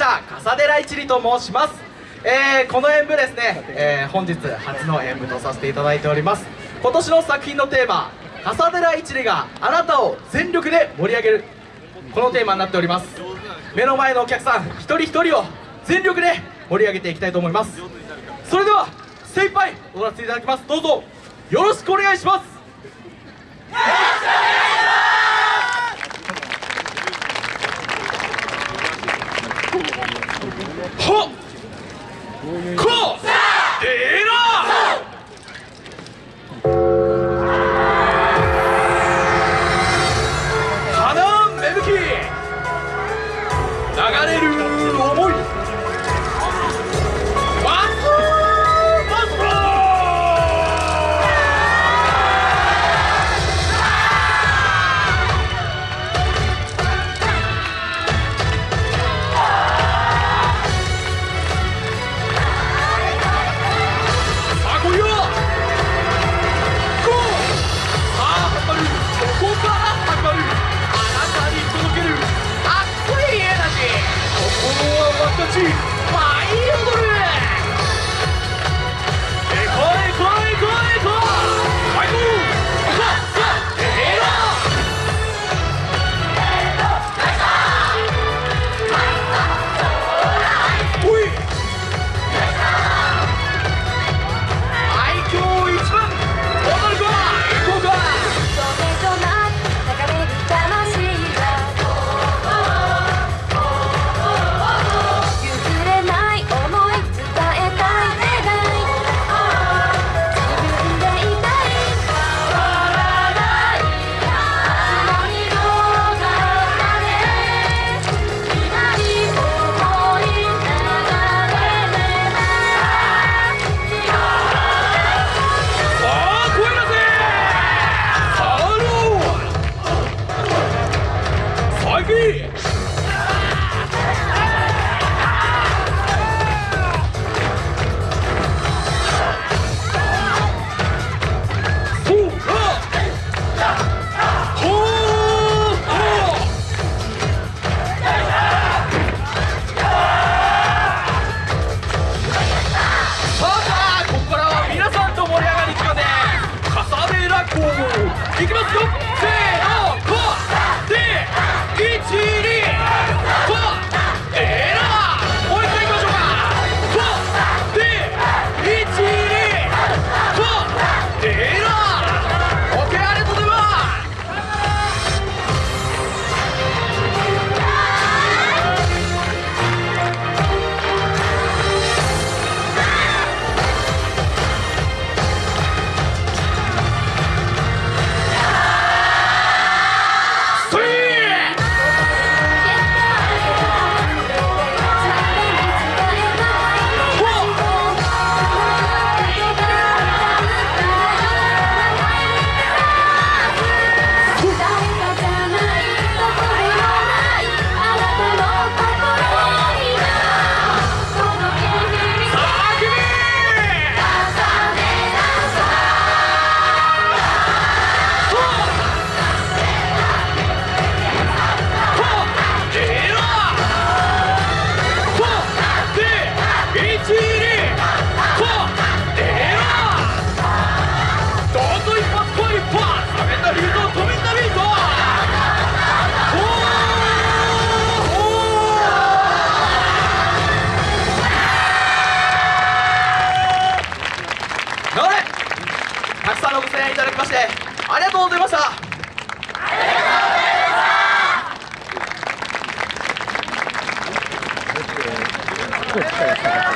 した笠寺一里と申します、えー、この演舞ですね、えー、本日初の演舞とさせていただいております。今年の作品のテーマ笠寺一里があなたを全力で盛り上げる。このテーマになっております。目の前のお客さん一人一人を全力で盛り上げていきたいと思います。それでは精一杯踊らせていただきます。どうぞよろしくお願いします。よろしくお願いしますはっこえら花芽吹き。流れる。は aquí. ましてありがとうございましてありがとうございました。